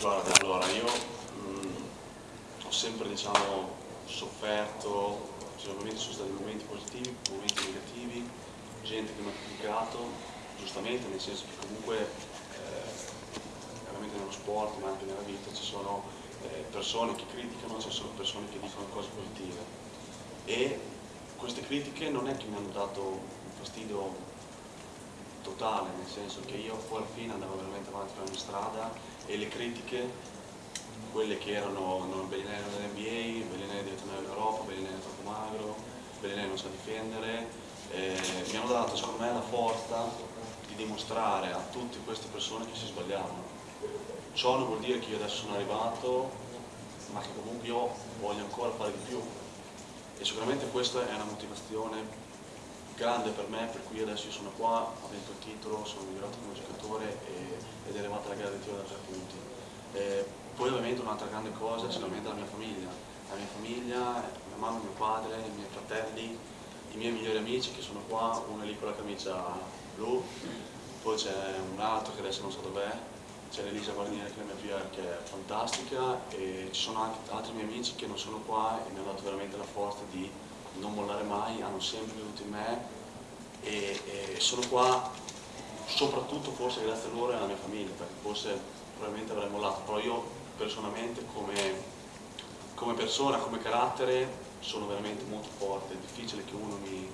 Guarda, allora io mh, mm, ho sempre diciamo, sofferto, sicuramente sono stati momenti positivi, momenti negativi, gente che mi ha criticato, giustamente, nel senso che comunque eh, veramente nello sport ma anche nella vita ci sono eh, persone che criticano, ci sono persone che dicono cose positive. E queste critiche non è che mi hanno dato un fastidio totale, nel senso che io alla fine andavo veramente avanti per la mia strada e le critiche, quelle che erano non Bellinelli non dell'NBA, Bellinelli deve tornare all'Europa, Bellinelli è troppo magro, Bellinelli non sa difendere, eh, mi hanno dato secondo me la forza di dimostrare a tutte queste persone che si sbagliavano. Ciò non vuol dire che io adesso sono arrivato, ma che comunque io voglio ancora fare di più. E sicuramente questa è una motivazione grande per me, per cui adesso io sono qua, ho vinto il titolo, sono migliorato come giocatore e, ed è arrivata la tiro da tre punti. E poi ovviamente un'altra grande cosa è sicuramente la mia famiglia, la mia famiglia, mia mamma, mio padre, i miei fratelli, i miei migliori amici che sono qua, uno è lì con la camicia blu, poi c'è un altro che adesso non so dov'è, c'è Elisa Guarnieri che è la mia figlia che è fantastica e ci sono anche altri miei amici che non sono qua e mi hanno dato veramente la forza di non mollare mai, hanno sempre creduto in me e, e, sono qua soprattutto forse grazie a loro e alla mia famiglia, perché forse probabilmente avrei mollato, però io personalmente come, come persona, come carattere sono veramente molto forte, è difficile che uno mi,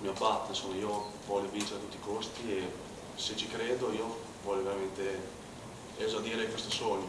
mi abbatta, insomma io voglio vincere a tutti i costi e se ci credo io voglio veramente esaudire questo sogno.